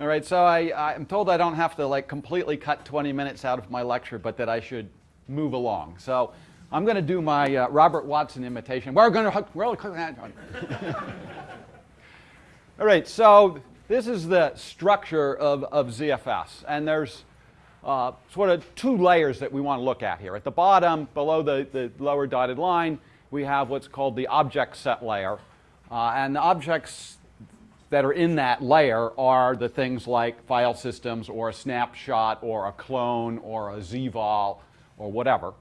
All right, so I, I'm told I don't have to like completely cut 20 minutes out of my lecture, but that I should move along. So I'm going to do my uh, Robert Watson imitation. We're going to really All right, so this is the structure of, of ZFS, and there's uh, sort of two layers that we want to look at here. At the bottom, below the, the lower dotted line, we have what's called the object set layer. Uh, and the objects that are in that layer are the things like file systems or a snapshot or a clone or a zvol or whatever.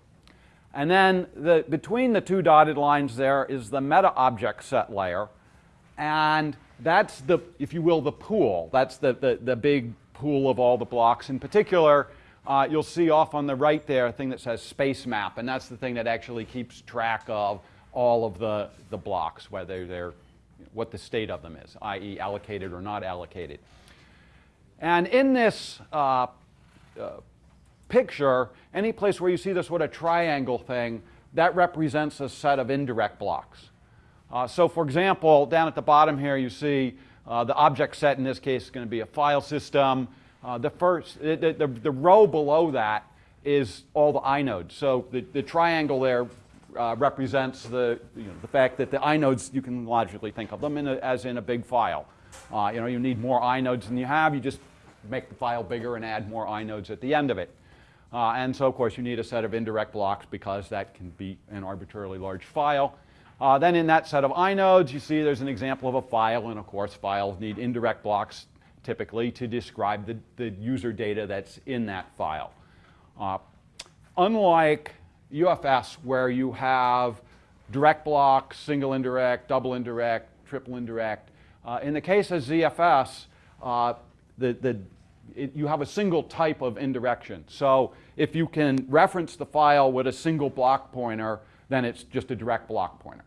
And then the, between the two dotted lines there is the meta object set layer. And that's the, if you will, the pool. That's the, the, the big pool of all the blocks. In particular, uh, you'll see off on the right there a thing that says space map, and that's the thing that actually keeps track of all of the, the blocks, whether they're, what the state of them is, i.e. allocated or not allocated. And in this uh, uh, picture, any place where you see this sort of triangle thing, that represents a set of indirect blocks. Uh, so for example, down at the bottom here you see uh, the object set in this case is going to be a file system. Uh, the first, the, the, the, row below that is all the inodes. So the, the triangle there uh, represents the, you know, the fact that the inodes, you can logically think of them in a, as in a big file. Uh, you know, you need more inodes than you have, you just make the file bigger and add more inodes at the end of it. Uh, and so, of course, you need a set of indirect blocks because that can be an arbitrarily large file. Uh, then in that set of inodes, you see there's an example of a file, and of course files need indirect blocks typically to describe the, the user data that's in that file. Uh, unlike UFS where you have direct blocks, single indirect, double indirect, triple indirect, uh, in the case of ZFS, uh, the, the, it, you have a single type of indirection. So if you can reference the file with a single block pointer, then it's just a direct block pointer.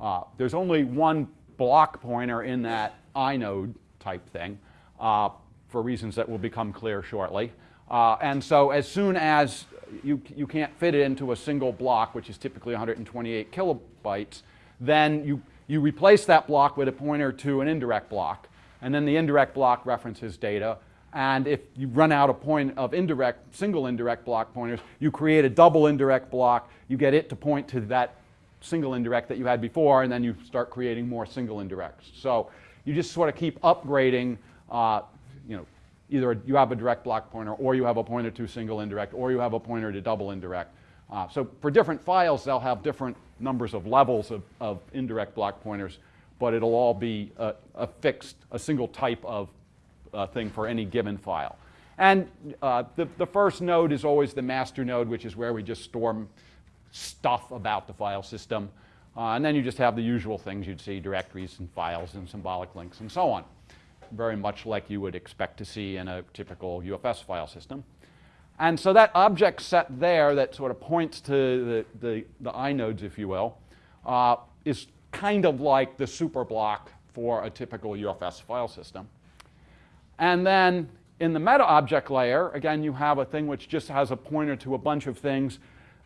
Uh, there's only one block pointer in that inode type thing uh, for reasons that will become clear shortly. Uh, and so as soon as you, you can't fit it into a single block, which is typically 128 kilobytes, then you, you replace that block with a pointer to an indirect block. And then the indirect block references data. And if you run out of point of indirect, single indirect block pointers, you create a double indirect block. You get it to point to that single indirect that you had before, and then you start creating more single indirects. So you just sort of keep upgrading, uh, you know, either you have a direct block pointer, or you have a pointer to single indirect, or you have a pointer to double indirect. Uh, so for different files, they'll have different numbers of levels of, of indirect block pointers, but it'll all be a, a fixed, a single type of uh, thing for any given file. And uh, the, the first node is always the master node, which is where we just store stuff about the file system. Uh, and then you just have the usual things you'd see, directories and files and symbolic links and so on. Very much like you would expect to see in a typical UFS file system. And so that object set there that sort of points to the, the, the inodes, if you will, uh, is kind of like the super block for a typical UFS file system. And then in the meta object layer, again, you have a thing which just has a pointer to a bunch of things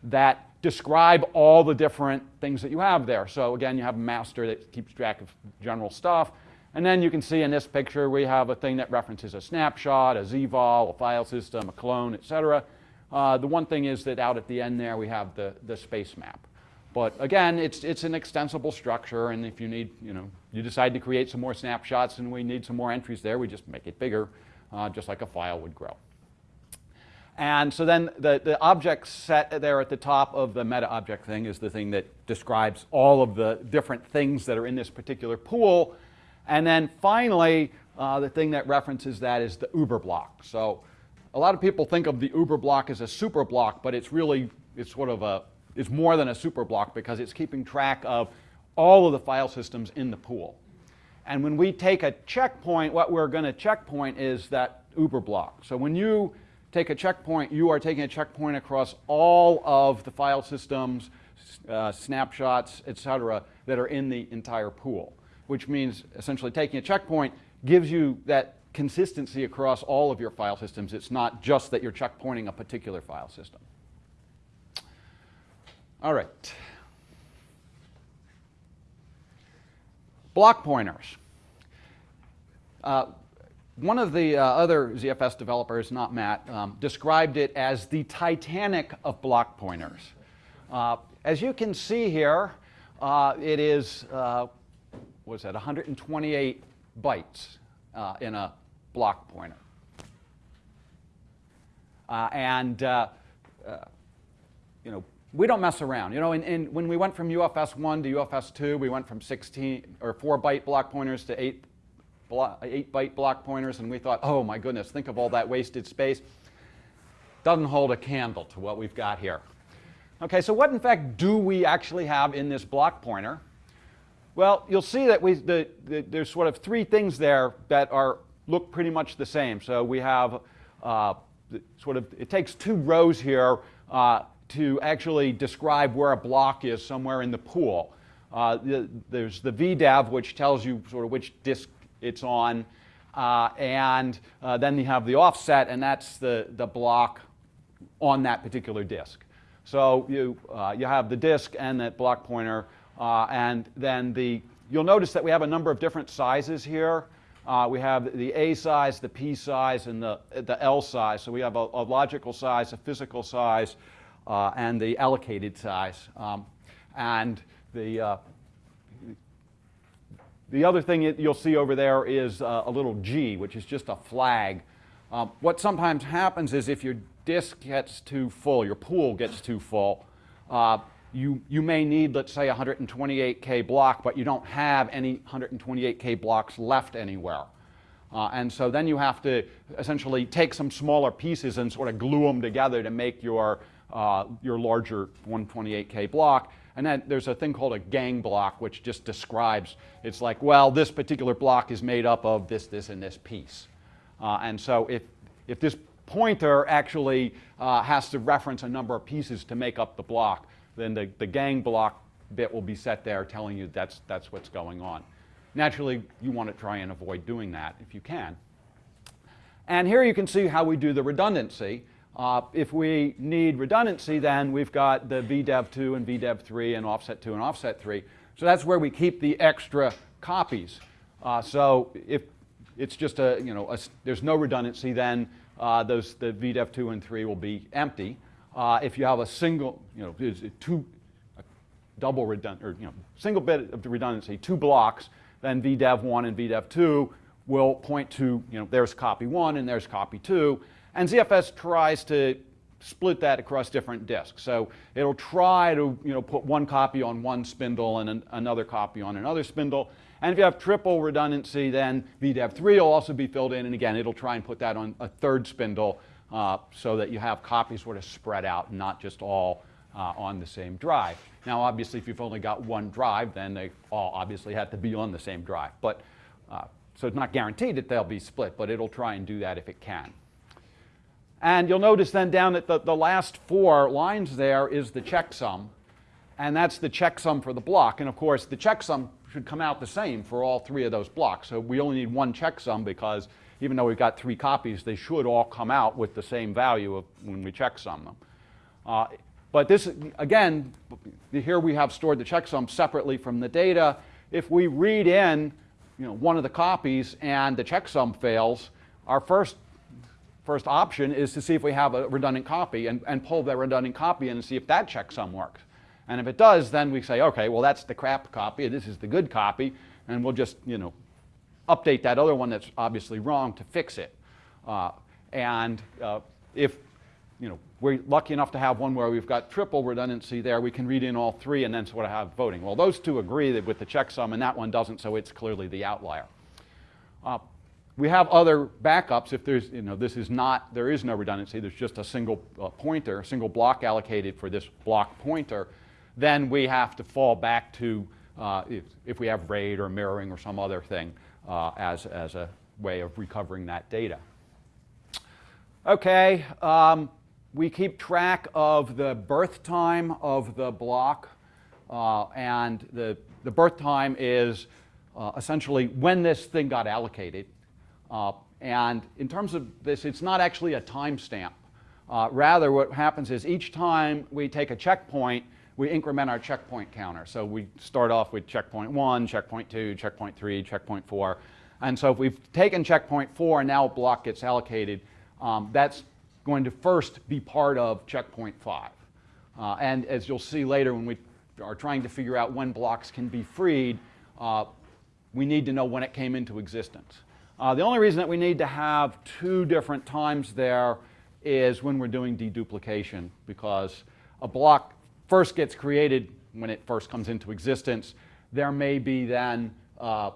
that describe all the different things that you have there. So again, you have a master that keeps track of general stuff. And then you can see in this picture, we have a thing that references a snapshot, a zvol, a file system, a clone, etc. Uh, the one thing is that out at the end there, we have the, the space map. But again, it's, it's an extensible structure, and if you need, you know, you decide to create some more snapshots and we need some more entries there, we just make it bigger, uh, just like a file would grow. And so then the, the object set there at the top of the meta object thing is the thing that describes all of the different things that are in this particular pool. And then finally, uh, the thing that references that is the uber block. So a lot of people think of the uber block as a super block, but it's really, it's sort of a, it's more than a super block because it's keeping track of all of the file systems in the pool. And when we take a checkpoint, what we're going to checkpoint is that uber block. So when you take a checkpoint, you are taking a checkpoint across all of the file systems, uh, snapshots, et cetera, that are in the entire pool, which means essentially taking a checkpoint gives you that consistency across all of your file systems. It's not just that you're checkpointing a particular file system. All right. Block pointers. Uh, one of the uh, other ZFS developers, not Matt, um, described it as the Titanic of block pointers. Uh, as you can see here, uh, it is, uh, is that, 128 bytes uh, in a block pointer. Uh, and, uh, you know, we don't mess around. You know, and, and when we went from UFS 1 to UFS 2, we went from 16 or 4 byte block pointers to 8 8 byte block pointers, and we thought, oh my goodness, think of all that wasted space. Doesn't hold a candle to what we've got here. Okay, so what in fact do we actually have in this block pointer? Well, you'll see that we, the, the, there's sort of three things there that are look pretty much the same. So we have uh, sort of, it takes two rows here uh, to actually describe where a block is somewhere in the pool. Uh, the, there's the VDEV, which tells you sort of which disk it's on. Uh, and uh, then you have the offset, and that's the, the block on that particular disk. So you, uh, you have the disk and that block pointer, uh, and then the, you'll notice that we have a number of different sizes here. Uh, we have the A size, the P size, and the, the L size. So we have a, a logical size, a physical size, uh, and the allocated size. Um, and the, the other thing you'll see over there is uh, a little G, which is just a flag. Um, what sometimes happens is if your disk gets too full, your pool gets too full, uh, you, you may need, let's say, 128K block, but you don't have any 128K blocks left anywhere. Uh, and so then you have to essentially take some smaller pieces and sort of glue them together to make your, uh, your larger 128K block. And then there's a thing called a gang block, which just describes, it's like, well, this particular block is made up of this, this, and this piece. Uh, and so if, if this pointer actually uh, has to reference a number of pieces to make up the block, then the, the gang block bit will be set there telling you that's, that's what's going on. Naturally, you want to try and avoid doing that if you can. And here you can see how we do the redundancy. Uh, if we need redundancy, then we've got the VDEV2 and VDEV3 and offset 2 and offset 3. So that's where we keep the extra copies. Uh, so if it's just a, you know, a, there's no redundancy, then uh, those, the VDEV2 and 3 will be empty. Uh, if you have a single, you know, two, double redundant, or, you know, single bit of redundancy, two blocks, then VDEV1 and VDEV2 will point to, you know, there's copy 1 and there's copy 2. And ZFS tries to split that across different disks. So it'll try to you know, put one copy on one spindle and an, another copy on another spindle. And if you have triple redundancy, then VDEV3 will also be filled in. And again, it'll try and put that on a third spindle uh, so that you have copies sort of spread out, not just all uh, on the same drive. Now, obviously, if you've only got one drive, then they all obviously have to be on the same drive. But, uh, so it's not guaranteed that they'll be split, but it'll try and do that if it can. And you'll notice then down at the, the last four lines there is the checksum. And that's the checksum for the block. And of course, the checksum should come out the same for all three of those blocks. So we only need one checksum because even though we've got three copies, they should all come out with the same value of when we checksum them. Uh, but this, again, here we have stored the checksum separately from the data. If we read in you know, one of the copies and the checksum fails, our first first option is to see if we have a redundant copy and, and pull that redundant copy in and see if that checksum works. And if it does, then we say, okay, well, that's the crap copy, this is the good copy, and we'll just, you know, update that other one that's obviously wrong to fix it. Uh, and uh, if, you know, we're lucky enough to have one where we've got triple redundancy there, we can read in all three and then sort of have voting. Well, those two agree with the checksum, and that one doesn't, so it's clearly the outlier. Uh, we have other backups if there's, you know, this is not, there is no redundancy, there's just a single uh, pointer, a single block allocated for this block pointer, then we have to fall back to, uh, if, if we have RAID or mirroring or some other thing uh, as, as a way of recovering that data. Okay, um, we keep track of the birth time of the block, uh, and the, the birth time is uh, essentially when this thing got allocated. Uh, and in terms of this, it's not actually a timestamp. Uh, rather, what happens is each time we take a checkpoint, we increment our checkpoint counter. So we start off with checkpoint one, checkpoint two, checkpoint three, checkpoint four. And so if we've taken checkpoint 4 and now a block gets allocated, um, that's going to first be part of checkpoint 5. Uh, and as you'll see later when we are trying to figure out when blocks can be freed, uh, we need to know when it came into existence. Uh, the only reason that we need to have two different times there is when we're doing deduplication because a block first gets created when it first comes into existence. There may be then uh,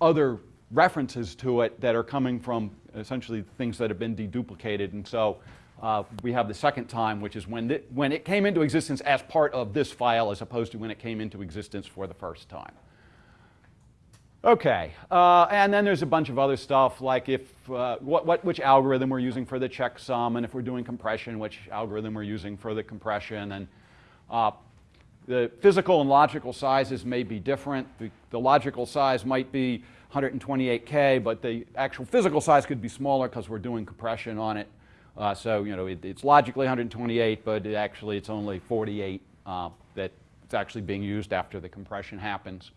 other references to it that are coming from essentially things that have been deduplicated. And so uh, we have the second time, which is when, it, when it came into existence as part of this file as opposed to when it came into existence for the first time. Okay, uh, and then there's a bunch of other stuff like if uh, what, what, which algorithm we're using for the checksum, and if we're doing compression, which algorithm we're using for the compression, and uh, the physical and logical sizes may be different. The, the, logical size might be 128K, but the actual physical size could be smaller because we're doing compression on it. Uh, so you know it, it's logically 128, but it actually it's only 48 uh, that it's actually being used after the compression happens.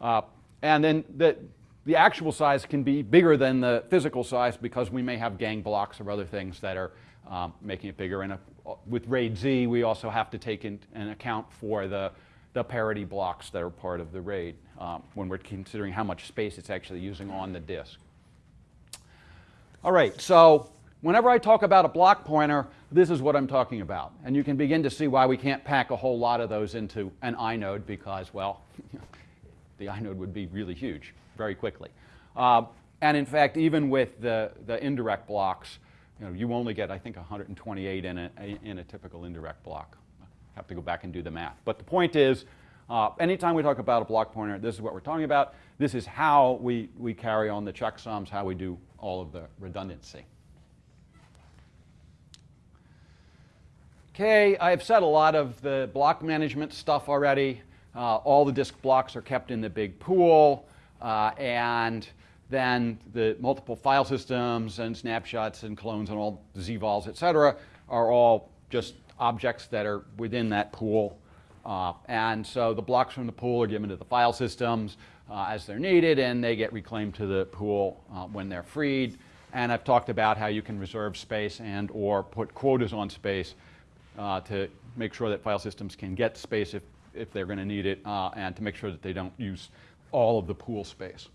Uh, and then the, the actual size can be bigger than the physical size because we may have gang blocks or other things that are um, making it bigger. And a, with RAID Z, we also have to take in, an account for the, the parity blocks that are part of the RAID um, when we're considering how much space it's actually using on the disk. All right, so whenever I talk about a block pointer, this is what I'm talking about. And you can begin to see why we can't pack a whole lot of those into an inode because, well, the inode would be really huge very quickly. Uh, and in fact, even with the, the indirect blocks, you know, you only get, I think, 128 in a, in a typical indirect block. Have to go back and do the math. But the point is, uh, anytime we talk about a block pointer, this is what we're talking about. This is how we, we carry on the checksums, how we do all of the redundancy. Okay, I've said a lot of the block management stuff already. Uh, all the disk blocks are kept in the big pool, uh, and then the multiple file systems and snapshots and clones and all the zvols, et cetera, are all just objects that are within that pool. Uh, and so the blocks from the pool are given to the file systems uh, as they're needed, and they get reclaimed to the pool uh, when they're freed. And I've talked about how you can reserve space and or put quotas on space uh, to make sure that file systems can get space if if they're going to need it, uh, and to make sure that they don't use all of the pool space.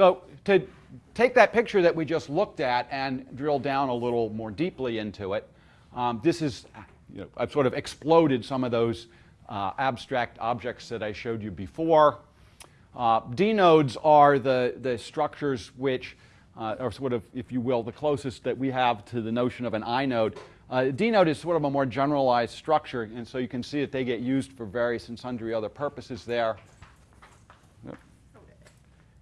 So to take that picture that we just looked at and drill down a little more deeply into it, um, this is, you know, I've sort of exploded some of those uh, abstract objects that I showed you before. Uh, dnodes are the, the structures which uh, are sort of, if you will, the closest that we have to the notion of an inode. Uh, dnode is sort of a more generalized structure, and so you can see that they get used for various and sundry other purposes there.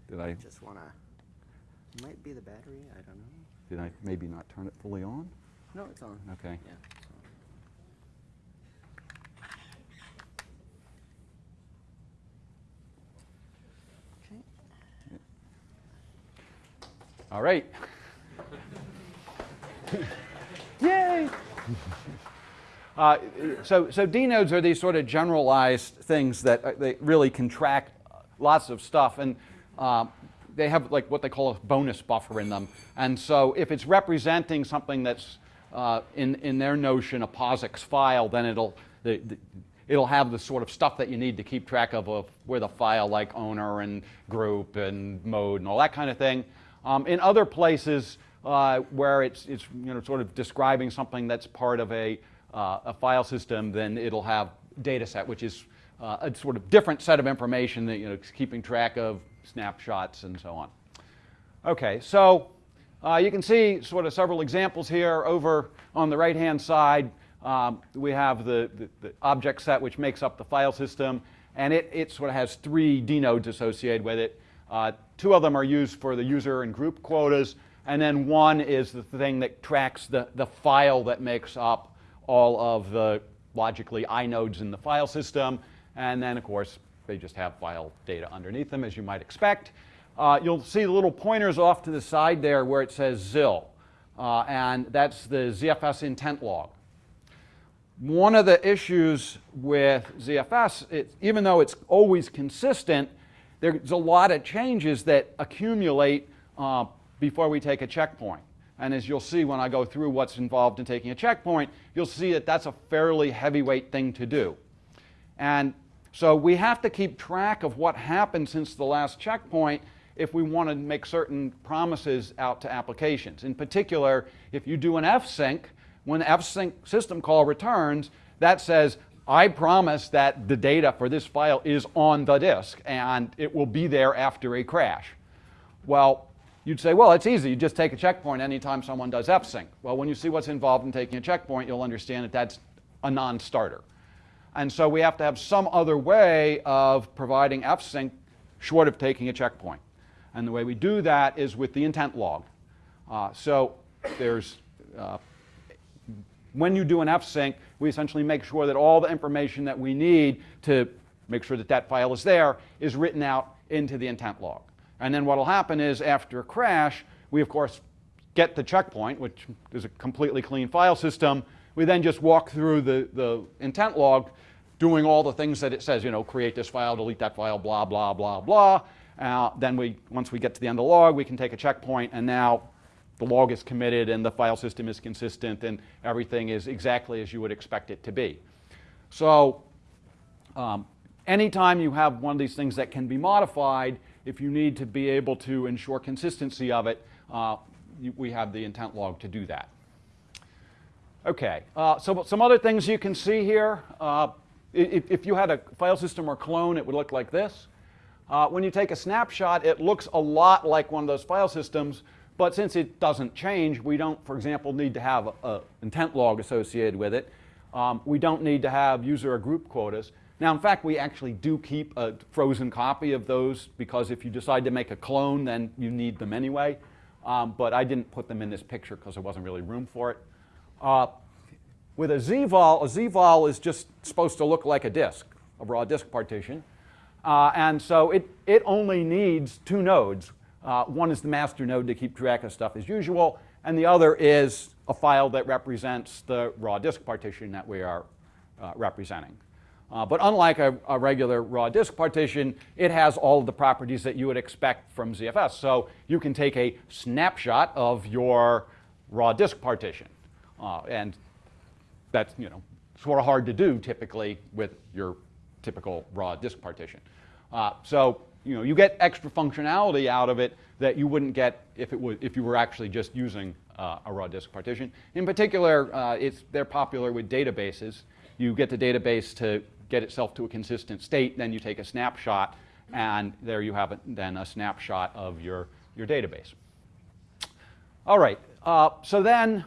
Did I just want to? Might be the battery. I don't know. Did I maybe not turn it fully on? No, it's on. Okay. Yeah. Okay. All right. Yay! Uh, so, so dnodes are these sort of generalized things that uh, they really contract lots of stuff, and uh, they have like what they call a bonus buffer in them. And so, if it's representing something that's uh, in in their notion a POSIX file, then it'll the, the, it'll have the sort of stuff that you need to keep track of, of with a file like owner and group and mode and all that kind of thing. Um, in other places, uh, where it's, it's you know, sort of describing something that's part of a, uh, a file system, then it'll have data set, which is uh, a sort of different set of information that you know, keeping track of snapshots and so on. Okay, so uh, you can see sort of several examples here. Over on the right-hand side, um, we have the, the, the, object set which makes up the file system, and it, it sort of has three dnodes associated with it. Uh, two of them are used for the user and group quotas, and then one is the thing that tracks the, the file that makes up all of the logically inodes in the file system. And then, of course, they just have file data underneath them, as you might expect. Uh, you'll see the little pointers off to the side there where it says ZIL. Uh, and that's the ZFS intent log. One of the issues with ZFS, it, even though it's always consistent, there's a lot of changes that accumulate uh, before we take a checkpoint. And as you'll see when I go through what's involved in taking a checkpoint, you'll see that that's a fairly heavyweight thing to do. And so we have to keep track of what happened since the last checkpoint if we want to make certain promises out to applications. In particular, if you do an fsync, when fsync system call returns, that says, I promise that the data for this file is on the disk and it will be there after a crash. Well, you'd say, well, it's easy. You just take a checkpoint anytime someone does fsync. Well, when you see what's involved in taking a checkpoint, you'll understand that that's a non-starter. And so we have to have some other way of providing fsync short of taking a checkpoint. And the way we do that is with the intent log. Uh, so there's, uh, when you do an fsync, we essentially make sure that all the information that we need to make sure that that file is there is written out into the intent log. And then what will happen is after a crash, we of course get the checkpoint, which is a completely clean file system. We then just walk through the, the intent log doing all the things that it says, you know, create this file, delete that file, blah, blah, blah, blah. Uh, then we, once we get to the end of the log, we can take a checkpoint and now the log is committed and the file system is consistent and everything is exactly as you would expect it to be. So um, anytime you have one of these things that can be modified, if you need to be able to ensure consistency of it, uh, we have the intent log to do that. Okay, uh, so some other things you can see here. Uh, if, if, you had a file system or clone, it would look like this. Uh, when you take a snapshot, it looks a lot like one of those file systems, but since it doesn't change, we don't, for example, need to have an intent log associated with it. Um, we don't need to have user or group quotas. Now, in fact, we actually do keep a frozen copy of those because if you decide to make a clone, then you need them anyway. Um, but I didn't put them in this picture because there wasn't really room for it. Uh, with a ZVOL, a ZVOL is just supposed to look like a disk, a raw disk partition. Uh, and so it, it only needs two nodes. Uh, one is the master node to keep track of stuff as usual, and the other is a file that represents the raw disk partition that we are uh, representing. Uh, but unlike a, a, regular raw disk partition, it has all of the properties that you would expect from ZFS. So you can take a snapshot of your raw disk partition. Uh, and that's you know, sort of hard to do typically with your typical raw disk partition. Uh, so you, know, you get extra functionality out of it that you wouldn't get if, it would, if you were actually just using uh, a raw disk partition. In particular, uh, it's, they're popular with databases. You get the database to get itself to a consistent state, then you take a snapshot, and there you have then a snapshot of your, your database. All right, uh, so then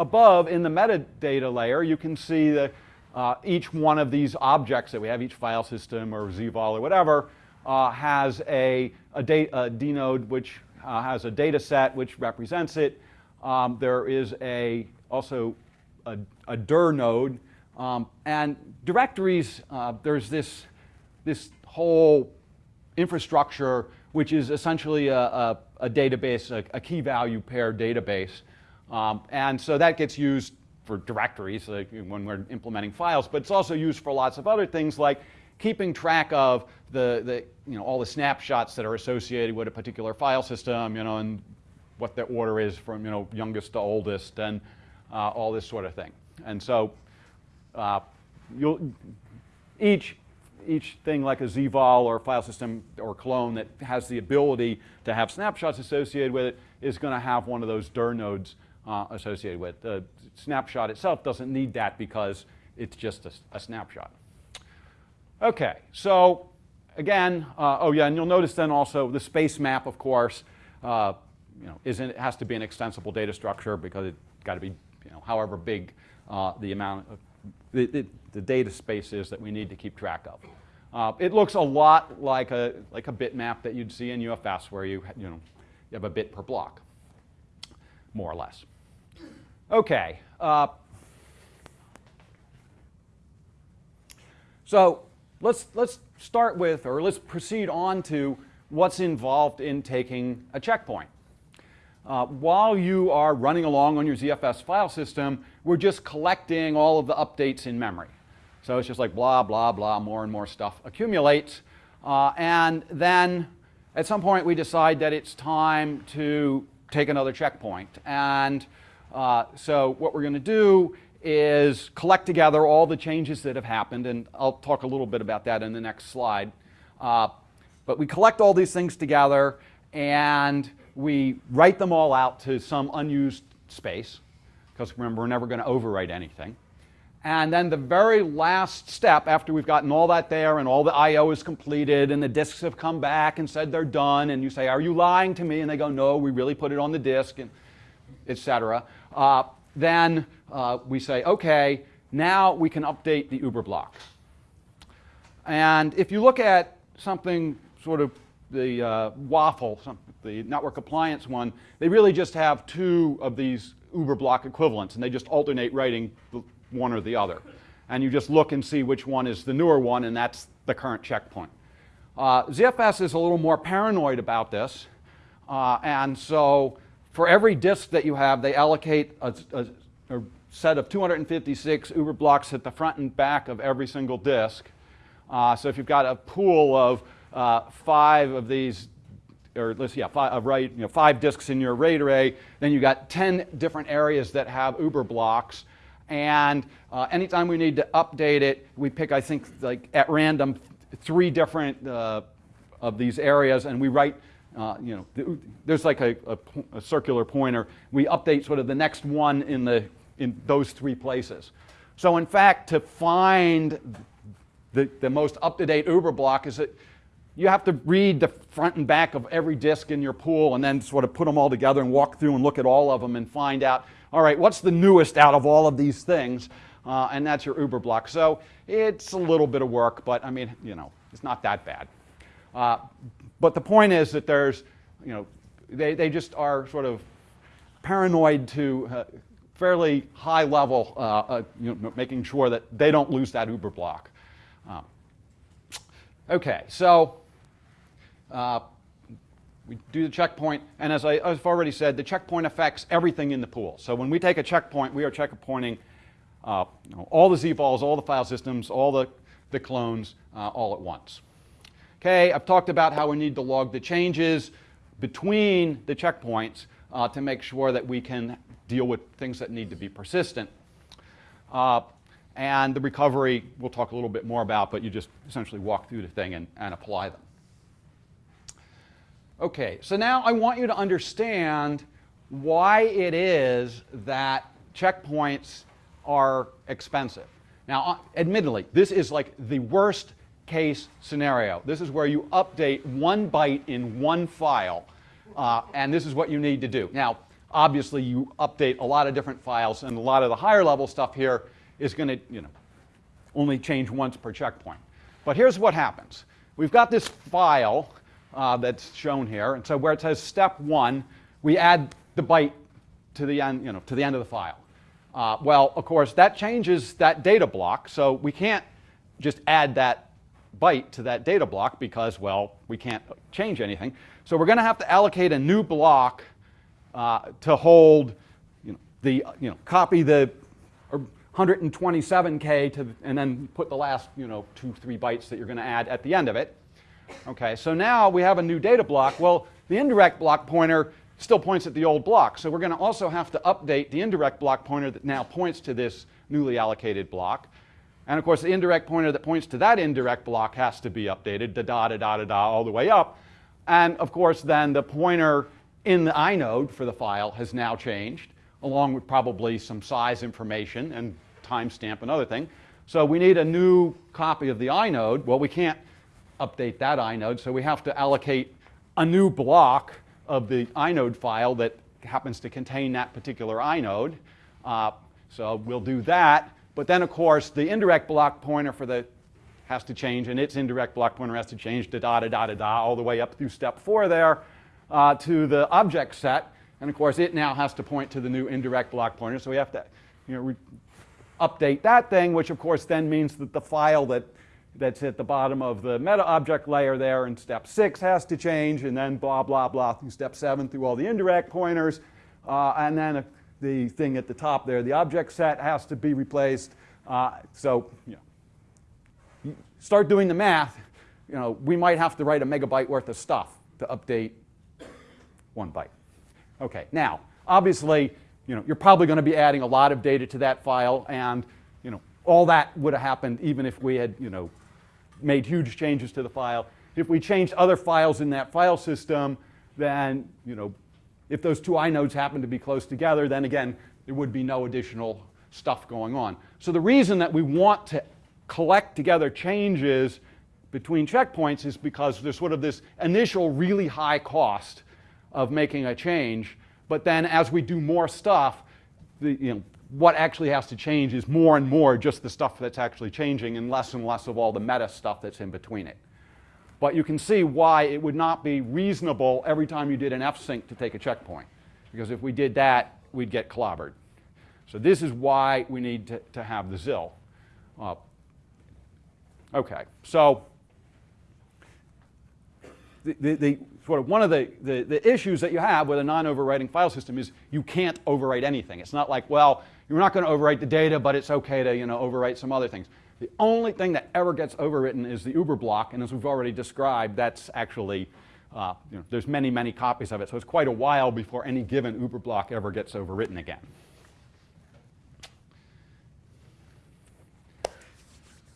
above in the metadata layer, you can see that uh, each one of these objects that we have, each file system or ZVOL or whatever, uh, has a, a, a dnode which uh, has a data set which represents it. Um, there is a, also a, a dir node um, and directories, uh, there's this, this whole infrastructure which is essentially a, a, a database, a, a, key value pair database. Um, and so that gets used for directories when we're implementing files, but it's also used for lots of other things like keeping track of the, the, you know, all the snapshots that are associated with a particular file system, you know, and what the order is from, you know, youngest to oldest and uh, all this sort of thing. And so uh, you'll, each, each thing like a ZVOL or file system or clone that has the ability to have snapshots associated with it is going to have one of those dir nodes uh, associated with. The snapshot itself doesn't need that because it's just a, a snapshot. Okay, so again, uh, oh yeah, and you'll notice then also the space map, of course, uh, you know, isn't, it has to be an extensible data structure because it's got to be, you know, however big uh, the amount of the, the, the, data space is that we need to keep track of. Uh, it looks a lot like a, like a bitmap that you'd see in UFS where you, you, know, you have a bit per block, more or less. Okay. Uh, so let's, let's start with, or let's proceed on to what's involved in taking a checkpoint. Uh, while you are running along on your ZFS file system, we're just collecting all of the updates in memory. So it's just like blah, blah, blah, more and more stuff accumulates. Uh, and then at some point we decide that it's time to take another checkpoint. And uh, so what we're going to do is collect together all the changes that have happened, and I'll talk a little bit about that in the next slide. Uh, but we collect all these things together and we write them all out to some unused space, because remember, we're never going to overwrite anything. And then the very last step, after we've gotten all that there and all the I.O. is completed and the disks have come back and said they're done, and you say, are you lying to me? And they go, no, we really put it on the disk, and etc. Uh, then uh, we say, okay, now we can update the Uber block. And if you look at something sort of the uh, WAFL, some, the network appliance one, they really just have two of these Uber block equivalents, and they just alternate writing one or the other. And you just look and see which one is the newer one, and that's the current checkpoint. Uh, ZFS is a little more paranoid about this, uh, and so for every disk that you have, they allocate a, a, a set of 256 Uber blocks at the front and back of every single disk. Uh, so if you've got a pool of uh, five of these, or let's yeah, five, uh, right, you know, five disks in your RAID array, then you've got 10 different areas that have Uber blocks. And uh, anytime we need to update it, we pick, I think, like at random, three different uh, of these areas, and we write, uh, you know, there's like a, a, a, circular pointer. We update sort of the next one in, the, in those three places. So in fact, to find the, the most up-to-date Uber block is that you have to read the front and back of every disk in your pool and then sort of put them all together and walk through and look at all of them and find out all right, what's the newest out of all of these things? Uh, and that's your Uber block. So it's a little bit of work, but I mean, you know, it's not that bad. Uh, but the point is that there's, you know, they, they just are sort of paranoid to uh, fairly high level, uh, uh, you know, making sure that they don't lose that Uber block. Uh, okay, so we do the checkpoint, and as I, have already said, the checkpoint affects everything in the pool. So when we take a checkpoint, we are checkpointing uh, you know, all the zvols, all the file systems, all the, the clones, uh, all at once. Okay, I've talked about how we need to log the changes between the checkpoints uh, to make sure that we can deal with things that need to be persistent. Uh, and the recovery, we'll talk a little bit more about, but you just essentially walk through the thing and, and apply them. Okay, so now I want you to understand why it is that checkpoints are expensive. Now, uh, admittedly, this is like the worst case scenario. This is where you update one byte in one file, uh, and this is what you need to do. Now, obviously, you update a lot of different files, and a lot of the higher level stuff here is going to, you know, only change once per checkpoint. But here's what happens. We've got this file uh, that's shown here. And so where it says step one, we add the byte to the end, you know, to the end of the file. Uh, well, of course, that changes that data block, so we can't just add that byte to that data block because, well, we can't change anything. So we're going to have to allocate a new block uh, to hold, you know, the, you know, copy the 127K to, and then put the last, you know, two, three bytes that you're going to add at the end of it. Okay, so now we have a new data block. Well, the indirect block pointer still points at the old block. So we're going to also have to update the indirect block pointer that now points to this newly allocated block. And of course, the indirect pointer that points to that indirect block has to be updated, da da da da da da, all the way up. And of course, then the pointer in the inode for the file has now changed, along with probably some size information and timestamp and other thing. So we need a new copy of the inode. Well, we can't update that inode. So we have to allocate a new block of the inode file that happens to contain that particular inode. Uh, so we'll do that. But then, of course, the indirect block pointer for the has to change, and its indirect block pointer has to change da da da da da da all the way up through step four there uh, to the object set. And of course, it now has to point to the new indirect block pointer. So we have to you know, update that thing, which of course then means that the file that that's at the bottom of the meta object layer there in step six has to change and then blah, blah, blah through step seven through all the indirect pointers. Uh, and then the thing at the top there, the object set has to be replaced. Uh, so, you know, start doing the math. you know, we might have to write a megabyte worth of stuff to update one byte. Okay, now, obviously, you know, you're probably going to be adding a lot of data to that file, and you know, all that would have happened even if we had, you know, made huge changes to the file. If we changed other files in that file system, then, you know, if those two inodes happen to be close together, then again, there would be no additional stuff going on. So the reason that we want to collect together changes between checkpoints is because there's sort of this initial really high cost of making a change, but then as we do more stuff, the, you know, what actually has to change is more and more just the stuff that's actually changing and less and less of all the meta stuff that's in between it. But you can see why it would not be reasonable every time you did an fsync to take a checkpoint. Because if we did that, we'd get clobbered. So this is why we need to, to have the ZIL. Uh, okay, so the, the, the, sort of one of the, the, the issues that you have with a non-overwriting file system is you can't overwrite anything. It's not like, well, you're not going to overwrite the data, but it's okay to you know, overwrite some other things. The only thing that ever gets overwritten is the Uber block, and as we've already described, that's actually, uh, you know, there's many, many copies of it, so it's quite a while before any given Uber block ever gets overwritten again.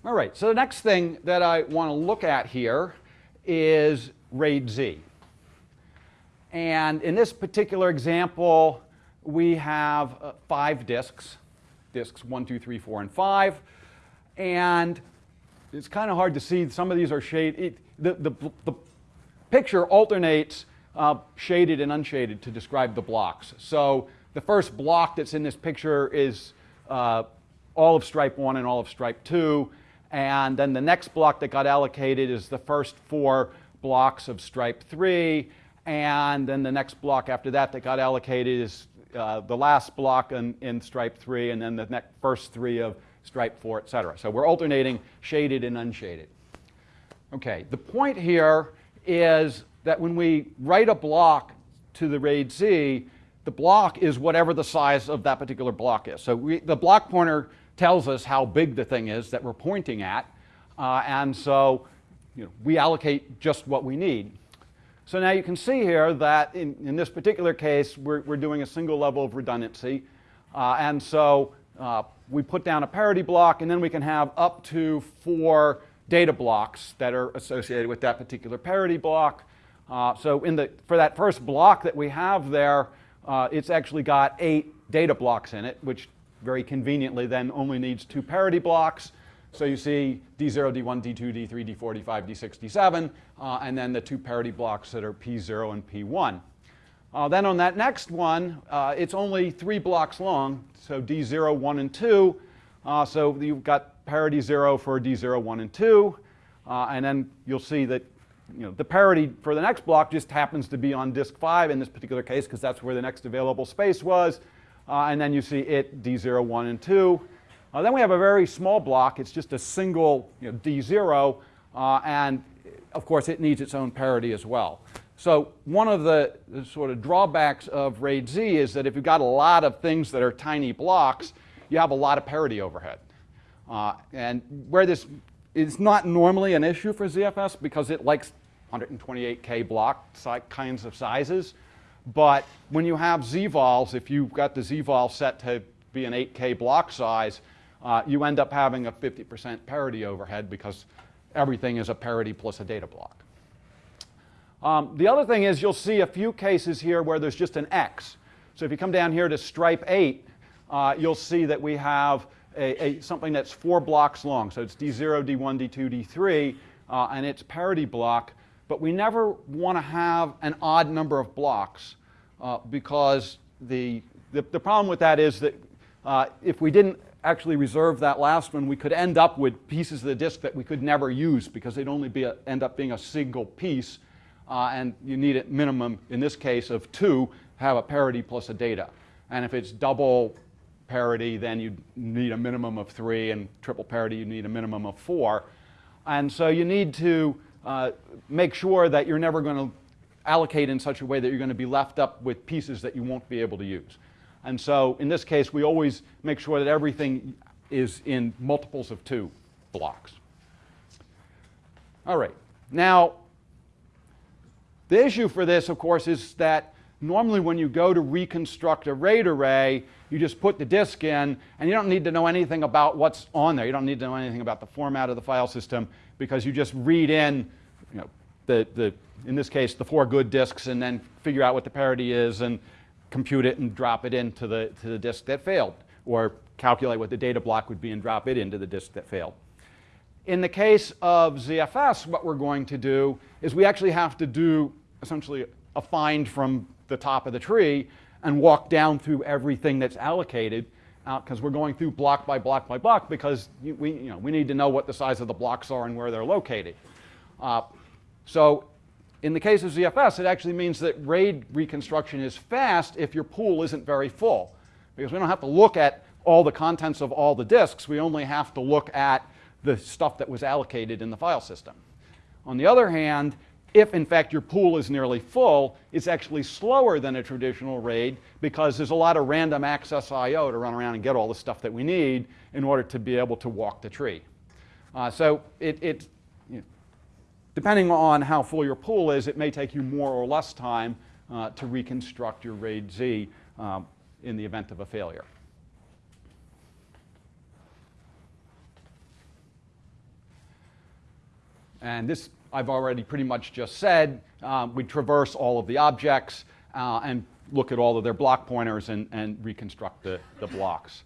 All right, so the next thing that I want to look at here is RAID Z. And in this particular example, we have uh, five disks, disks one, two, three, four, and five. And it's kind of hard to see. Some of these are shaded. The, the, the picture alternates uh, shaded and unshaded to describe the blocks. So the first block that's in this picture is uh, all of stripe 1 and all of stripe 2. And then the next block that got allocated is the first four blocks of stripe 3. And then the next block after that that got allocated is uh, the last block in, in stripe 3, and then the next, first three of stripe 4, et cetera. So we're alternating shaded and unshaded. Okay, the point here is that when we write a block to the RAID Z, the block is whatever the size of that particular block is. So we, the block pointer tells us how big the thing is that we're pointing at, uh, and so you know, we allocate just what we need. So now you can see here that in, in this particular case, we're, we're doing a single level of redundancy, uh, and so uh, we put down a parity block, and then we can have up to four data blocks that are associated with that particular parity block. Uh, so in the, for that first block that we have there, uh, it's actually got eight data blocks in it, which very conveniently then only needs two parity blocks. So you see D0, D1, D2, D3, D4, D5, D6, D7, uh, and then the two parity blocks that are P0 and P1. Uh, then on that next one, uh, it's only three blocks long, so D0, 1, and 2. Uh, so you've got parity 0 for D0, 1, and 2. Uh, and then you'll see that you know, the parity for the next block just happens to be on disk 5 in this particular case because that's where the next available space was. Uh, and then you see it D0, 1, and 2. Uh, then we have a very small block. It's just a single you know, D0. and of course, it needs its own parity as well. So one of the, sort of drawbacks of RAID Z is that if you've got a lot of things that are tiny blocks, you have a lot of parity overhead. Uh, and where this is not normally an issue for ZFS because it likes 128K block kinds of sizes. But when you have ZVols, if you've got the ZVol set to be an 8K block size, uh, you end up having a 50% parity overhead because everything is a parity plus a data block. Um, the other thing is you'll see a few cases here where there's just an X. So if you come down here to stripe 8, uh, you'll see that we have a, a, something that's four blocks long. So it's D0, D1, D2, D3, uh, and it's parity block. But we never want to have an odd number of blocks uh, because the, the, the, problem with that is that uh, if we didn't actually reserve that last one, we could end up with pieces of the disk that we could never use because they'd only be a, end up being a single piece uh, and you need a minimum, in this case, of two, have a parity plus a data. And if it's double parity, then you need a minimum of three, and triple parity, you need a minimum of four. And so you need to uh, make sure that you're never going to allocate in such a way that you're going to be left up with pieces that you won't be able to use. And so in this case, we always make sure that everything is in multiples of two blocks. All right. now, the issue for this, of course, is that normally when you go to reconstruct a RAID array, you just put the disk in, and you don't need to know anything about what's on there. You don't need to know anything about the format of the file system because you just read in, you know, the, the, in this case, the four good disks, and then figure out what the parity is and compute it and drop it into the, to the disk that failed, or calculate what the data block would be and drop it into the disk that failed. In the case of ZFS, what we're going to do is we actually have to do essentially a find from the top of the tree and walk down through everything that's allocated because uh, we're going through block by block by block because you, we, you know, we need to know what the size of the blocks are and where they're located. Uh, so in the case of ZFS, it actually means that RAID reconstruction is fast if your pool isn't very full because we don't have to look at all the contents of all the disks. We only have to look at the stuff that was allocated in the file system. On the other hand, if in fact your pool is nearly full, it's actually slower than a traditional RAID because there's a lot of random access I.O. to run around and get all the stuff that we need in order to be able to walk the tree. Uh, so it, it you know, depending on how full your pool is, it may take you more or less time uh, to reconstruct your RAID Z um, in the event of a failure. And this I've already pretty much just said. Um, we traverse all of the objects uh, and look at all of their block pointers and, and reconstruct the, the blocks.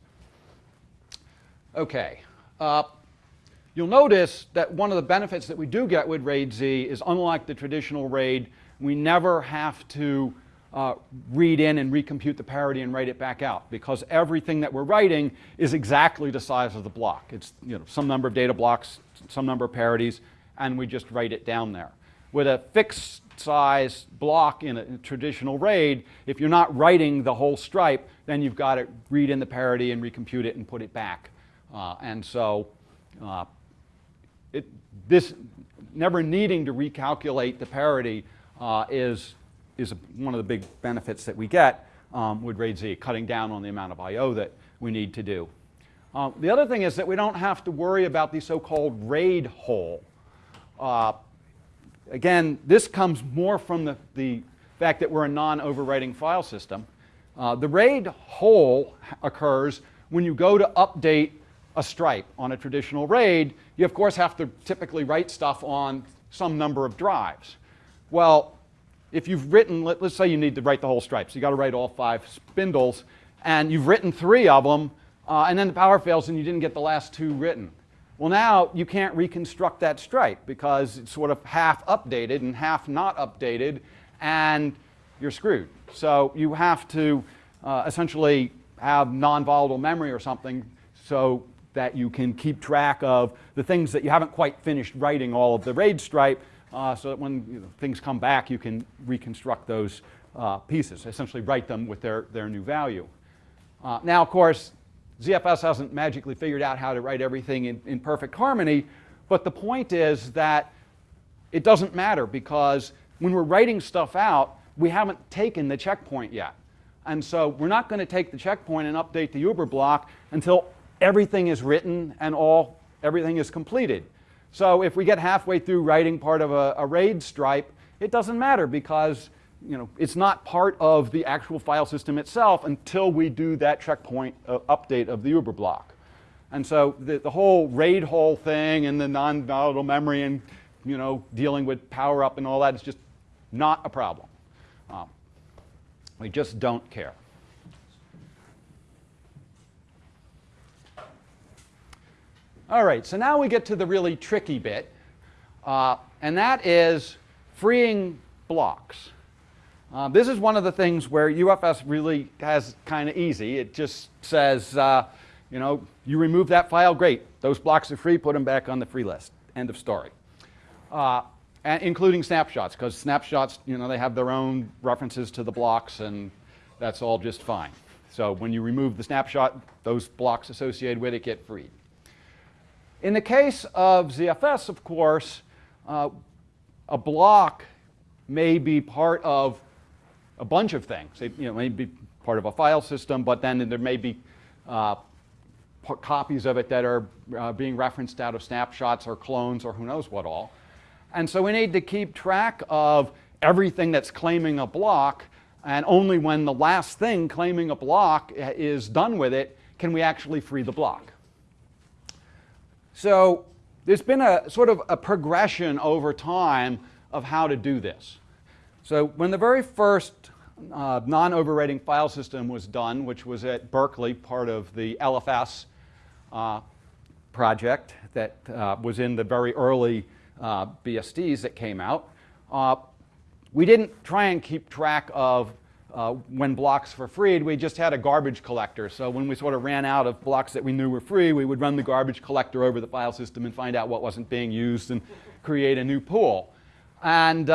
Okay. Uh, you'll notice that one of the benefits that we do get with RAID Z is unlike the traditional RAID, we never have to uh, read in and recompute the parity and write it back out because everything that we're writing is exactly the size of the block. It's you know, some number of data blocks, some number of parities, and we just write it down there. With a fixed size block in a traditional RAID, if you're not writing the whole stripe, then you've got to read in the parity and recompute it and put it back. Uh, and so uh, it, this never needing to recalculate the parity uh, is, is one of the big benefits that we get um, with RAID Z, cutting down on the amount of I.O. that we need to do. Uh, the other thing is that we don't have to worry about the so-called RAID hole. Uh, again, this comes more from the, the fact that we're a non-overwriting file system. Uh, the RAID hole occurs when you go to update a stripe on a traditional RAID. You, of course, have to typically write stuff on some number of drives. Well, if you've written, let, us say you need to write the whole stripe, so you've got to write all five spindles, and you've written three of them, uh, and then the power fails and you didn't get the last two written. Well, now you can't reconstruct that stripe because it's sort of half updated and half not updated, and you're screwed. So you have to uh, essentially have non-volatile memory or something so that you can keep track of the things that you haven't quite finished writing all of the RAID stripe uh, so that when you know, things come back, you can reconstruct those uh, pieces, essentially write them with their, their new value. Uh, now, of course, ZFS hasn't magically figured out how to write everything in, in perfect harmony, but the point is that it doesn't matter because when we're writing stuff out, we haven't taken the checkpoint yet. And so we're not going to take the checkpoint and update the Uber block until everything is written and all everything is completed. So if we get halfway through writing part of a, a RAID stripe, it doesn't matter because you know, it's not part of the actual file system itself until we do that checkpoint uh, update of the Uber block. And so the, the whole RAID hole thing and the non-volatile memory and you know, dealing with power up and all that is just not a problem. Um, we just don't care. All right, so now we get to the really tricky bit, uh, and that is freeing blocks. Uh, this is one of the things where UFS really has kind of easy. It just says, uh, you know, you remove that file, great. Those blocks are free, put them back on the free list. End of story. Uh, and including snapshots, because snapshots, you know, they have their own references to the blocks, and that's all just fine. So when you remove the snapshot, those blocks associated with it get freed. In the case of ZFS, of course, uh, a block may be part of a bunch of things. It you know, may be part of a file system, but then there may be uh, copies of it that are uh, being referenced out of snapshots or clones or who knows what all. And so we need to keep track of everything that's claiming a block, and only when the last thing claiming a block is done with it can we actually free the block. So there's been a sort of a progression over time of how to do this. So when the very first uh, non-overwriting file system was done, which was at Berkeley, part of the LFS uh, project that uh, was in the very early uh, BSDs that came out, uh, we didn't try and keep track of uh, when blocks were freed, we just had a garbage collector. So when we sort of ran out of blocks that we knew were free, we would run the garbage collector over the file system and find out what wasn't being used and create a new pool. And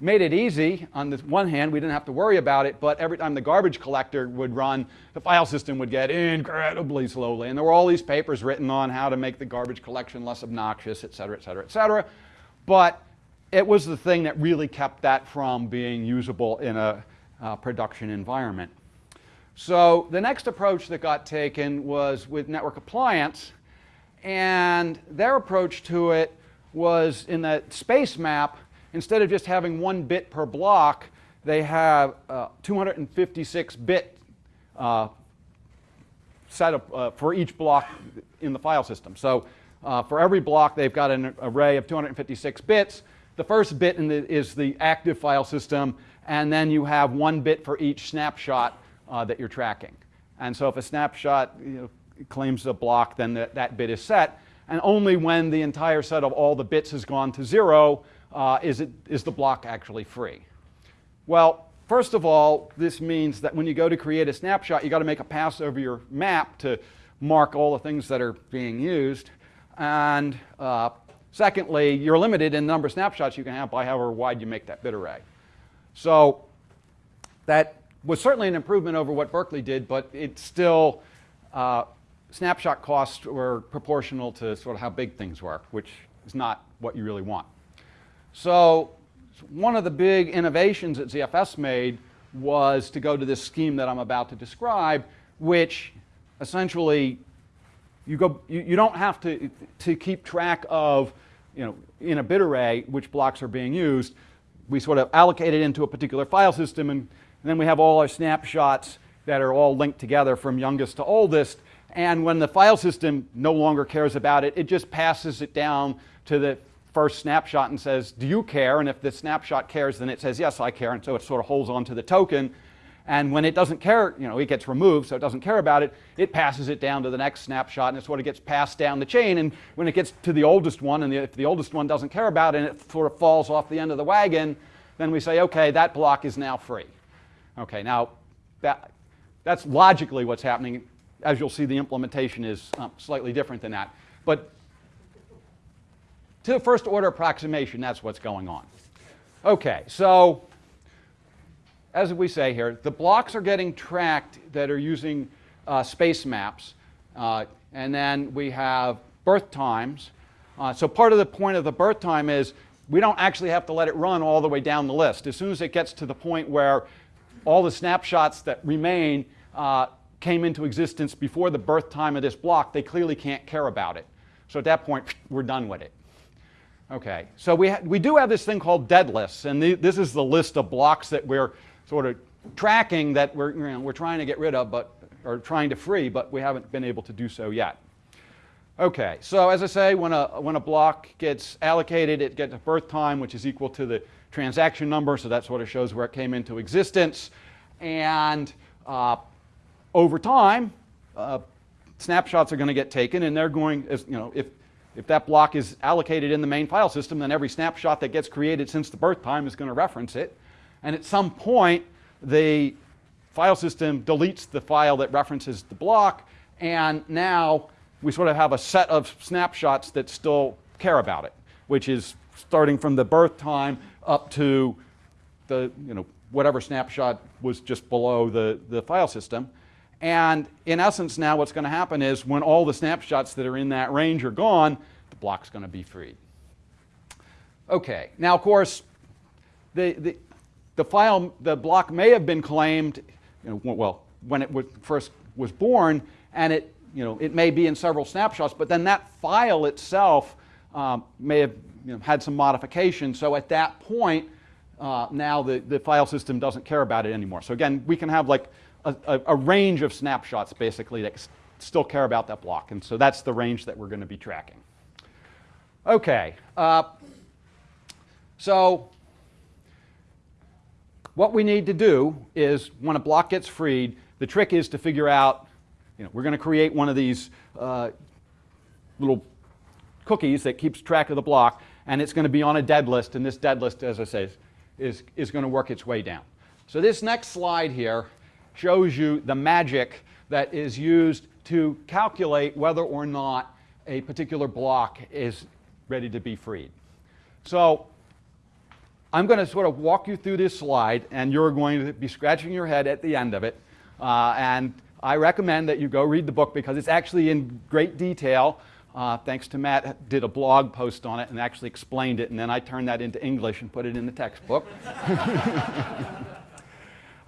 made it easy. On the one hand, we didn't have to worry about it, but every time the garbage collector would run, the file system would get incredibly slowly. And there were all these papers written on how to make the garbage collection less obnoxious, et cetera, et cetera, et cetera. But it was the thing that really kept that from being usable in a uh, production environment. So the next approach that got taken was with network appliance, and their approach to it was in the space map, instead of just having one bit per block, they have uh, 256 bit uh, setup uh, for each block in the file system. So uh, for every block, they've got an array of 256 bits. The first bit the, is the active file system, and then you have one bit for each snapshot uh, that you're tracking. And so if a snapshot you know, claims a block, then that, that bit is set. And only when the entire set of all the bits has gone to zero uh, is, it, is the block actually free. Well, first of all, this means that when you go to create a snapshot, you've got to make a pass over your map to mark all the things that are being used. And uh, Secondly, you're limited in the number of snapshots you can have by however wide you make that bit array. So that was certainly an improvement over what Berkeley did, but it still, uh, snapshot costs were proportional to sort of how big things were, which is not what you really want. So one of the big innovations that ZFS made was to go to this scheme that I'm about to describe, which essentially you, go, you, you don't have to, to keep track of, you know, in a bit array which blocks are being used. We sort of allocate it into a particular file system and, and then we have all our snapshots that are all linked together from youngest to oldest. And when the file system no longer cares about it, it just passes it down to the first snapshot and says, do you care? And if the snapshot cares, then it says, yes, I care. And so it sort of holds on to the token. And when it doesn't care, you know, it gets removed, so it doesn't care about it, it passes it down to the next snapshot, and it sort of gets passed down the chain. And when it gets to the oldest one, and the, if the oldest one doesn't care about it, and it sort of falls off the end of the wagon, then we say, okay, that block is now free. Okay, now that, that's logically what's happening. As you'll see, the implementation is um, slightly different than that. But to first order approximation, that's what's going on. Okay, so as we say here, the blocks are getting tracked that are using uh, space maps. Uh, and then we have birth times. Uh, so part of the point of the birth time is we don't actually have to let it run all the way down the list. As soon as it gets to the point where all the snapshots that remain uh, came into existence before the birth time of this block, they clearly can't care about it. So at that point, we're done with it. Okay, so we, we do have this thing called dead lists, and this is the list of blocks that we're sort of tracking that we're, you know, we're trying to get rid of, but, or trying to free, but we haven't been able to do so yet. Okay, so as I say, when a, when a block gets allocated, it gets a birth time, which is equal to the transaction number, so that sort of shows where it came into existence. And uh, over time, uh, snapshots are going to get taken, and they're going, as, you know, if, if that block is allocated in the main file system, then every snapshot that gets created since the birth time is going to reference it. And at some point, the file system deletes the file that references the block, and now we sort of have a set of snapshots that still care about it, which is starting from the birth time up to the, you know, whatever snapshot was just below the, the file system. And in essence now what's going to happen is when all the snapshots that are in that range are gone, the block's going to be freed. Okay, now of course, the, the, the file, the block may have been claimed, you know, well, when it was first was born, and it, you know, it may be in several snapshots, but then that file itself um, may have you know, had some modifications. So at that point, uh, now the, the file system doesn't care about it anymore. So again, we can have like a, a, range of snapshots basically that still care about that block. And so that's the range that we're going to be tracking. Okay. Uh, so what we need to do is when a block gets freed, the trick is to figure out, you know, we're going to create one of these uh, little cookies that keeps track of the block, and it's going to be on a dead list, and this dead list, as I say, is, is going to work its way down. So this next slide here shows you the magic that is used to calculate whether or not a particular block is ready to be freed. So I'm going to sort of walk you through this slide, and you're going to be scratching your head at the end of it. Uh, and I recommend that you go read the book because it's actually in great detail. Uh, thanks to Matt, did a blog post on it and actually explained it, and then I turned that into English and put it in the textbook.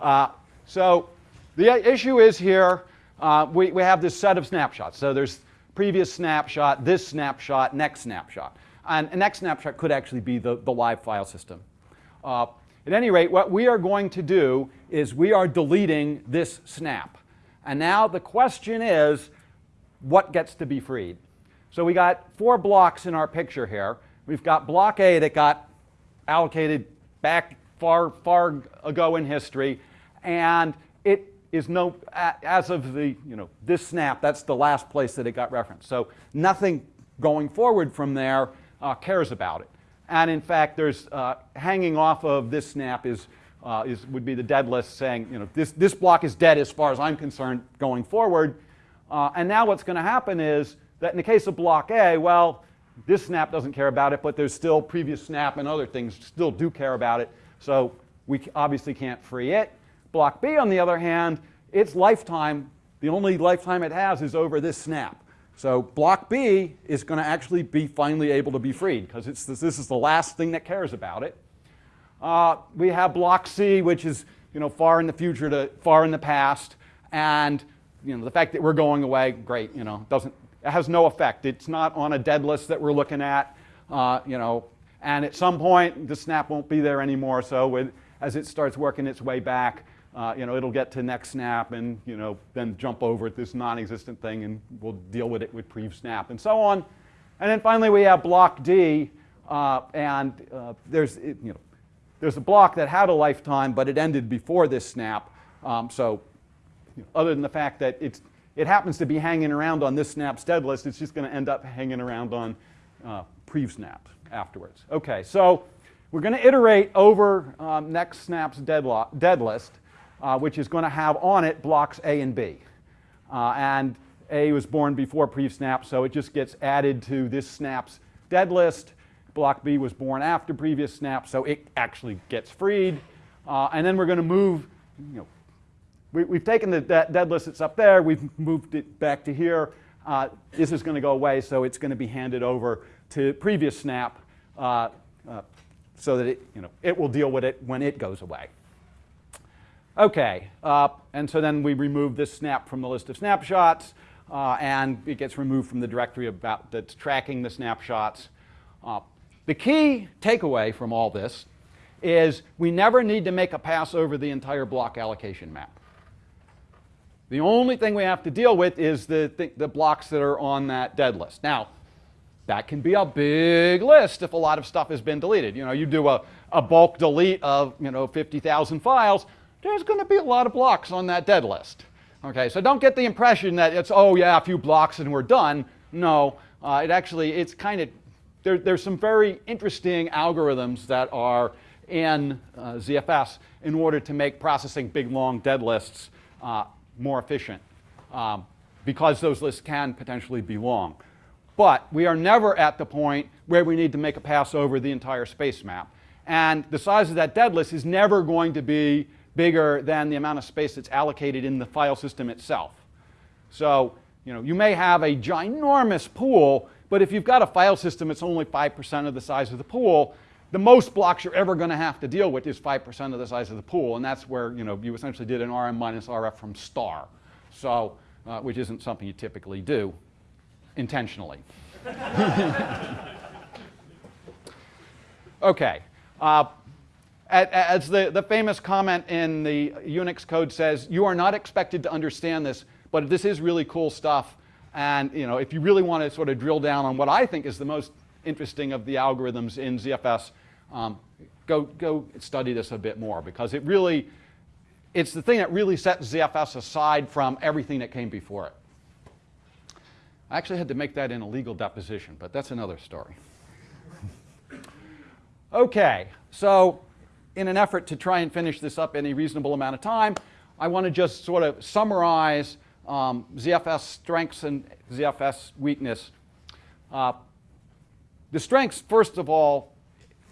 uh, so the issue is here, uh, we, we have this set of snapshots. So there's previous snapshot, this snapshot, next snapshot. And next snapshot could actually be the, the live file system. Uh, at any rate, what we are going to do is we are deleting this snap. And now the question is, what gets to be freed? So we got four blocks in our picture here. We've got block A that got allocated back far, far ago in history, and it is no, as of the, you know, this snap, that's the last place that it got referenced. So nothing going forward from there uh, cares about it. And in fact, there's uh, hanging off of this snap is, uh, is, would be the dead list saying, you know, this, this block is dead as far as I'm concerned going forward. Uh, and now what's going to happen is that in the case of block A, well, this snap doesn't care about it, but there's still previous snap and other things still do care about it. So we obviously can't free it. Block B, on the other hand, its lifetime, the only lifetime it has is over this snap. So block B is going to actually be finally able to be freed because this, is the last thing that cares about it. Uh, we have block C, which is you know far in the future to far in the past, and you know the fact that we're going away, great. You know doesn't it has no effect. It's not on a dead list that we're looking at. Uh, you know, and at some point the snap won't be there anymore. So as it starts working its way back, uh, you know, it'll get to next snap and, you know, then jump over at this non-existent thing and we'll deal with it with prev snap and so on. And then finally we have block D uh, and uh, there's, you know, there's a block that had a lifetime but it ended before this snap. Um, so you know, other than the fact that it's, it happens to be hanging around on this snap's dead list, it's just going to end up hanging around on uh, prev snap afterwards. Okay, so we're going to iterate over um, next snap's dead, dead list uh, which is going to have on it blocks A and B. Uh, and A was born before pre-snap, so it just gets added to this snap's dead list. Block B was born after previous snap, so it actually gets freed. Uh, and then we're going to move, you know, we, have taken the dead list that's up there, we've moved it back to here. Uh, this is going to go away, so it's going to be handed over to previous snap uh, uh, so that it, you know, it will deal with it when it goes away. Okay, uh, and so then we remove this snap from the list of snapshots, uh, and it gets removed from the directory about that's tracking the snapshots. Uh, the key takeaway from all this is we never need to make a pass over the entire block allocation map. The only thing we have to deal with is the, th the blocks that are on that dead list. Now, that can be a big list if a lot of stuff has been deleted. You know, you do a, a bulk delete of, you know, 50,000 files, there's going to be a lot of blocks on that dead list. Okay, so don't get the impression that it's, oh yeah, a few blocks and we're done. No, uh, it actually, it's kind of, there, there's some very interesting algorithms that are in uh, ZFS in order to make processing big, long dead lists uh, more efficient um, because those lists can potentially be long. But we are never at the point where we need to make a pass over the entire space map. And the size of that dead list is never going to be bigger than the amount of space that's allocated in the file system itself. So, you know, you may have a ginormous pool, but if you've got a file system that's only 5% of the size of the pool, the most blocks you're ever going to have to deal with is 5% of the size of the pool, and that's where, you know, you essentially did an RM minus RF from star. So, uh, which isn't something you typically do intentionally. Okay. Uh, as the, the famous comment in the Unix code says, you are not expected to understand this, but this is really cool stuff. And you know, if you really want to sort of drill down on what I think is the most interesting of the algorithms in ZFS, um, go, go study this a bit more because it really, it's the thing that really sets ZFS aside from everything that came before it. I actually had to make that in a legal deposition, but that's another story. okay, so in an effort to try and finish this up in a reasonable amount of time, I want to just sort of summarize um, ZFS strengths and ZFS weakness. Uh, the strengths, first of all,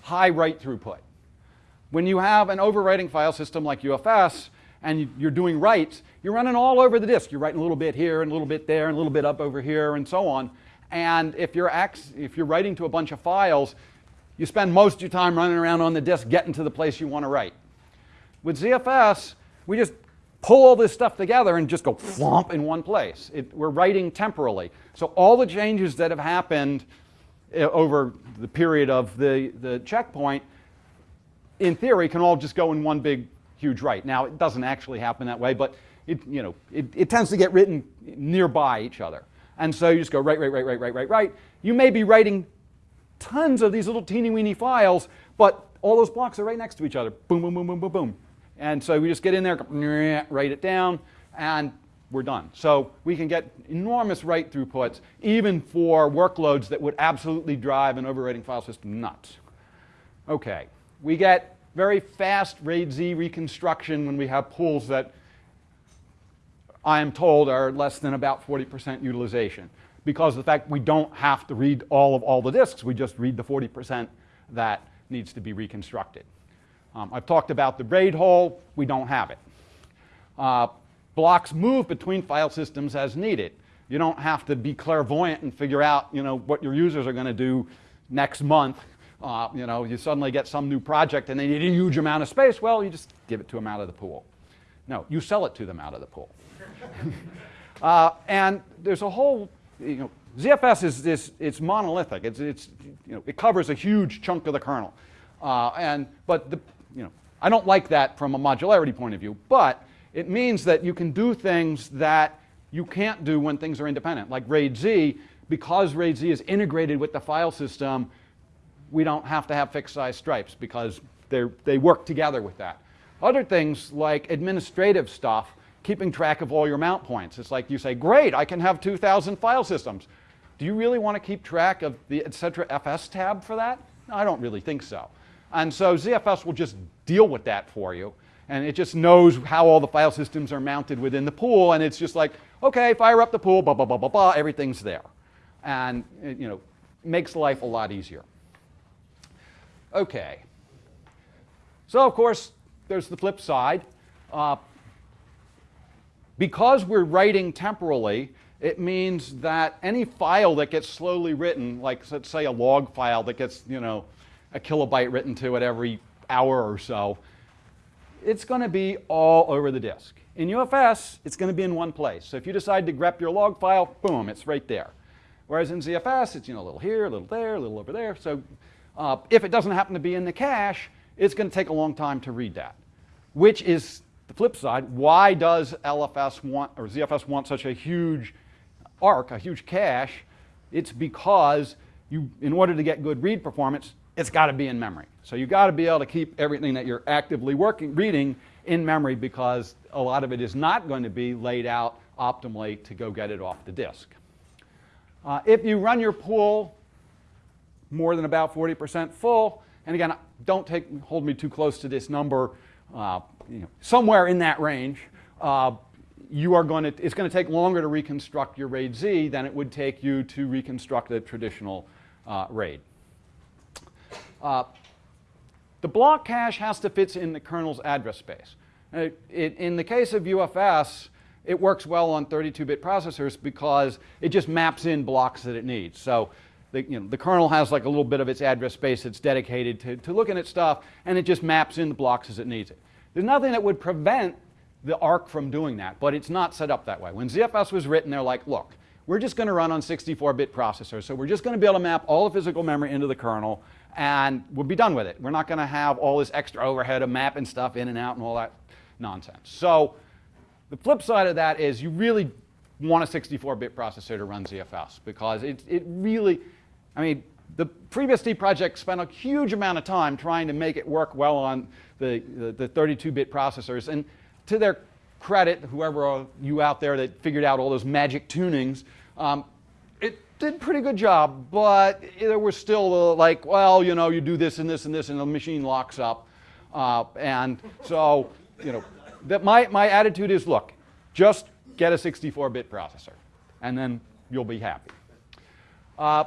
high write throughput. When you have an overwriting file system like UFS and you're doing writes, you're running all over the disk. You're writing a little bit here and a little bit there and a little bit up over here and so on. And if you're, if you're writing to a bunch of files, you spend most of your time running around on the disk getting to the place you want to write. With ZFS, we just pull all this stuff together and just go flomp in one place. It, we're writing temporally. So all the changes that have happened eh, over the period of the, the checkpoint, in theory, can all just go in one big, huge write. Now, it doesn't actually happen that way, but it, you know, it, it tends to get written nearby each other. And so you just go write, write, write, write, write, write, write. You may be writing tons of these little teeny weeny files, but all those blocks are right next to each other. Boom, boom, boom, boom, boom, boom. And so we just get in there, write it down, and we're done. So we can get enormous write throughputs, even for workloads that would absolutely drive an overwriting file system nuts. Okay, we get very fast RAID Z reconstruction when we have pools that I am told are less than about 40% utilization because of the fact we don't have to read all of all the disks. We just read the 40% that needs to be reconstructed. Um, I've talked about the RAID hole. We don't have it. Uh, blocks move between file systems as needed. You don't have to be clairvoyant and figure out you know, what your users are going to do next month. Uh, you know, you suddenly get some new project and they need a huge amount of space. Well, you just give it to them out of the pool. No, you sell it to them out of the pool. uh, and there's a whole, you know, ZFS is this, it's monolithic. It's, it's, you know, it covers a huge chunk of the kernel. Uh, and, but the, you know, I don't like that from a modularity point of view, but it means that you can do things that you can't do when things are independent. Like RAID-Z, because RAID-Z is integrated with the file system, we don't have to have fixed size stripes because they work together with that. Other things like administrative stuff, keeping track of all your mount points. It's like you say, great, I can have 2,000 file systems. Do you really want to keep track of the etc. fs tab for that? I don't really think so. And so ZFS will just deal with that for you. And it just knows how all the file systems are mounted within the pool. And it's just like, okay, fire up the pool, blah, blah, blah, blah, blah, everything's there. And, it, you know, makes life a lot easier. Okay. So, of course, there's the flip side. Uh, because we're writing temporally, it means that any file that gets slowly written, like let's say a log file that gets, you know, a kilobyte written to it every hour or so, it's going to be all over the disk. In UFS, it's going to be in one place. So if you decide to grep your log file, boom, it's right there. Whereas in ZFS, it's you know, a little here, a little there, a little over there. So uh, if it doesn't happen to be in the cache, it's going to take a long time to read that, which is the flip side. Why does LFS want, or ZFS want such a huge arc, a huge cache? It's because you, in order to get good read performance, it's got to be in memory. So you've got to be able to keep everything that you're actively working, reading in memory because a lot of it is not going to be laid out optimally to go get it off the disk. Uh, if you run your pool more than about 40% full, and again, don't take, hold me too close to this number, uh, you know, somewhere in that range, uh, you are going to, it's going to take longer to reconstruct your RAID Z than it would take you to reconstruct a traditional uh, RAID. Uh, the block cache has to fit in the kernel's address space. It, uh, it, in the case of UFS, it works well on 32-bit processors because it just maps in blocks that it needs. So the, you know, the kernel has like a little bit of its address space that's dedicated to, to looking at stuff, and it just maps in the blocks as it needs it. There's nothing that would prevent the ARC from doing that, but it's not set up that way. When ZFS was written, they're like, look, we're just going to run on 64-bit processors, so we're just going to be able to map all the physical memory into the kernel, and we'll be done with it. We're not going to have all this extra overhead of mapping stuff in and out and all that nonsense. So the flip side of that is you really want a 64-bit processor to run ZFS because it, it really, I mean, the FreeBSD project spent a huge amount of time trying to make it work well on the, the, the 32-bit processors. And to their credit, whoever you out there that figured out all those magic tunings, um, it did a pretty good job, but there was still like, well, you know, you do this and this and this, and the machine locks up. Uh, and so, you know, that my, my attitude is, look, just get a 64-bit processor, and then you'll be happy. Uh,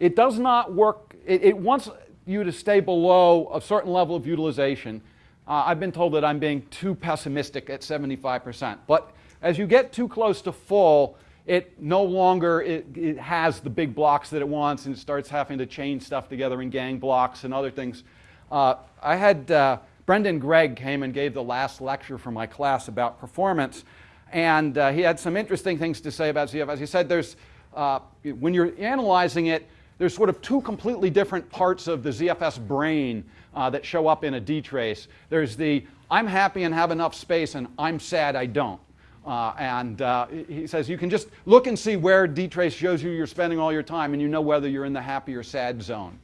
it does not work, it, it, wants you to stay below a certain level of utilization. Uh, I've been told that I'm being too pessimistic at 75%. But as you get too close to full, it no longer it, it has the big blocks that it wants and it starts having to chain stuff together in gang blocks and other things. Uh, I had uh, Brendan Gregg came and gave the last lecture for my class about performance, and uh, he had some interesting things to say about ZFS. He said there's, uh, when you're analyzing it, there's sort of two completely different parts of the ZFS brain uh, that show up in a DTrace. There's the I'm happy and have enough space and I'm sad I don't. Uh, and uh, he says you can just look and see where DTrace shows you you're spending all your time and you know whether you're in the happy or sad zone.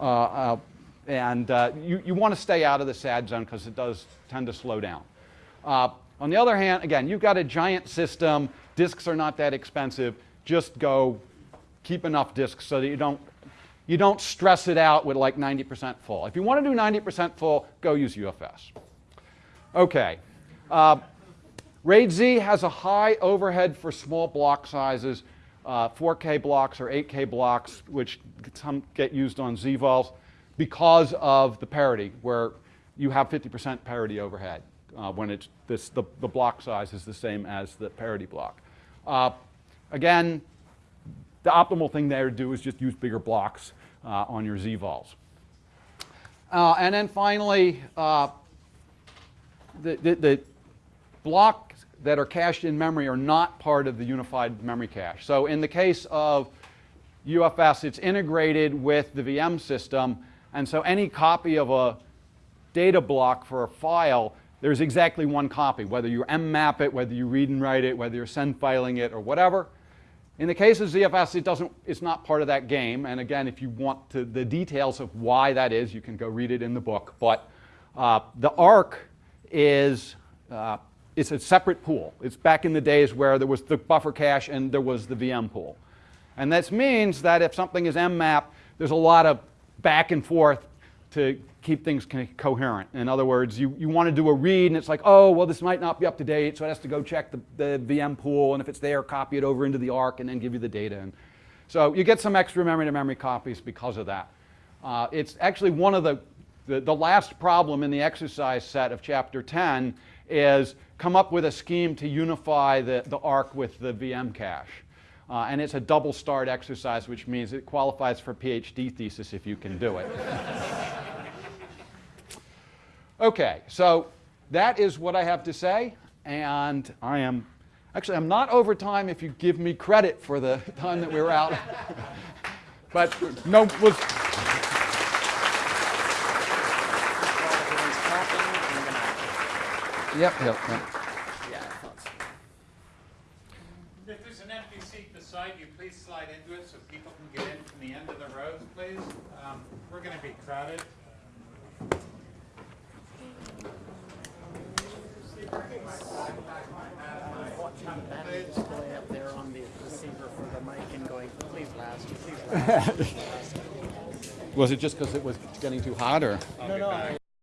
Uh, uh and uh, you, you want to stay out of the sad zone because it does tend to slow down. Uh, on the other hand, again, you've got a giant system. Disks are not that expensive. Just go keep enough disks so that you don't, you don't stress it out with like 90% full. If you want to do 90% full, go use UFS. Okay. Uh, RAID Z has a high overhead for small block sizes, uh, 4K blocks or 8K blocks, which some get used on ZVols because of the parity, where you have 50% parity overhead uh, when it's this, the, the block size is the same as the parity block. Uh, again, the optimal thing there to do is just use bigger blocks uh, on your ZVols. Uh, and then finally, uh, the, the, the, blocks that are cached in memory are not part of the unified memory cache. So in the case of UFS, it's integrated with the VM system, and so any copy of a data block for a file, there's exactly one copy, whether you mmap it, whether you read and write it, whether you're send filing it, or whatever. In the case of ZFS, it doesn't, it's not part of that game. And again, if you want to, the details of why that is, you can go read it in the book. But uh, the ARC is uh, it's a separate pool. It's back in the days where there was the buffer cache and there was the VM pool. And this means that if something is mmap, there's a lot of back and forth to keep things coherent. In other words, you, you want to do a read and it's like, oh, well, this might not be up to date, so it has to go check the, the VM pool, and if it's there, copy it over into the ARC and then give you the data. And so you get some extra memory-to-memory -memory copies because of that. Uh, it's actually one of the, the, the last problem in the exercise set of chapter 10 is come up with a scheme to unify the, the ARC with the VM cache. Uh, and it's a double start exercise, which means it qualifies for PhD thesis if you can do it. okay, so that is what I have to say. And I am, actually, I'm not over time if you give me credit for the time that we were out. but no, was. Yep, yep, yep. beside you, please slide into it so people can get in from the end of the rows, please. Um, we're going to be crowded. up there on the receiver for the mic and going, please last, please last. Was it just because it was getting too hot, or? No, no, I,